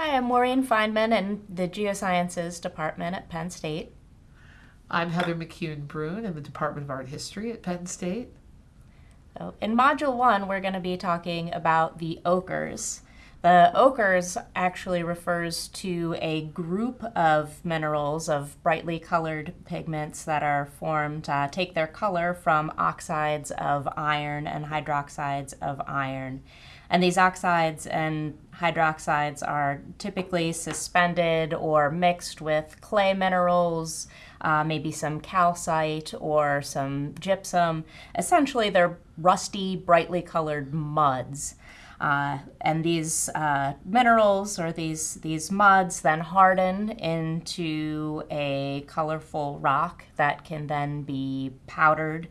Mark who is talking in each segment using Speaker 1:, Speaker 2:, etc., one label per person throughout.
Speaker 1: Hi, I'm Maureen Feineman in the Geosciences Department at Penn State.
Speaker 2: I'm Heather McCune Bruhn in the Department of Art History at Penn State.
Speaker 1: So in Module 1, we're going to be talking about the ochres. The ochres actually refers to a group of minerals of brightly colored pigments that are formed, uh, take their color from oxides of iron and hydroxides of iron. And these oxides and hydroxides are typically suspended or mixed with clay minerals, uh, maybe some calcite or some gypsum. Essentially, they're rusty, brightly colored muds. Uh, and these uh, minerals or these, these muds then harden into a colorful rock that can then be powdered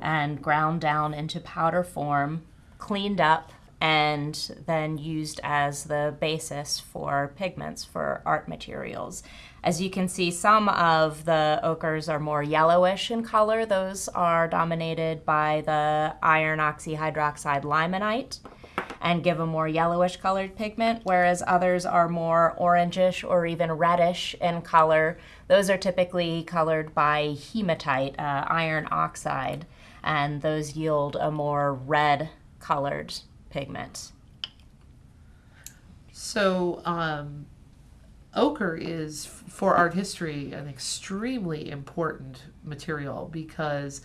Speaker 1: and ground down into powder form, cleaned up, and then used as the basis for pigments for art materials. As you can see, some of the ochres are more yellowish in color. Those are dominated by the iron oxyhydroxide limonite and give a more yellowish colored pigment, whereas others are more orangish or even reddish in color. Those are typically colored by hematite, uh, iron oxide, and those yield a more red colored pigment.
Speaker 2: So, um, ochre is, for art history, an extremely important material because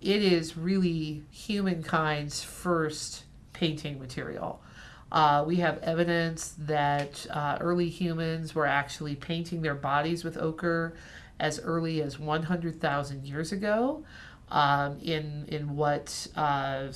Speaker 2: it is really humankind's first painting material. Uh, we have evidence that uh, early humans were actually painting their bodies with ochre as early as 100,000 years ago um, in, in what uh,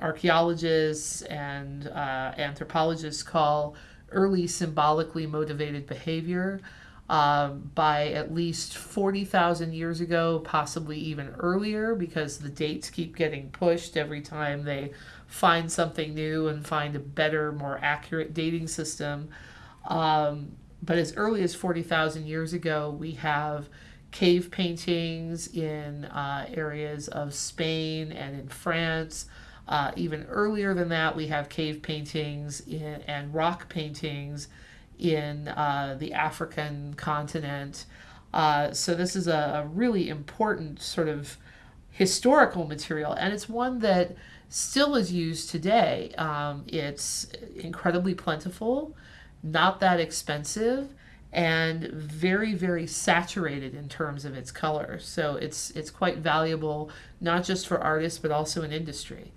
Speaker 2: archaeologists and uh, anthropologists call early symbolically motivated behavior. Um, by at least 40,000 years ago, possibly even earlier, because the dates keep getting pushed every time they find something new and find a better, more accurate dating system. Um, but as early as 40,000 years ago, we have cave paintings in uh, areas of Spain and in France. Uh, even earlier than that, we have cave paintings in, and rock paintings in uh, the African continent. Uh, so this is a, a, really important sort of historical material, and it's one that still is used today. Um, it's incredibly plentiful, not that expensive, and very very saturated in terms of its color. So it's it's quite valuable not just for artists but also in industry.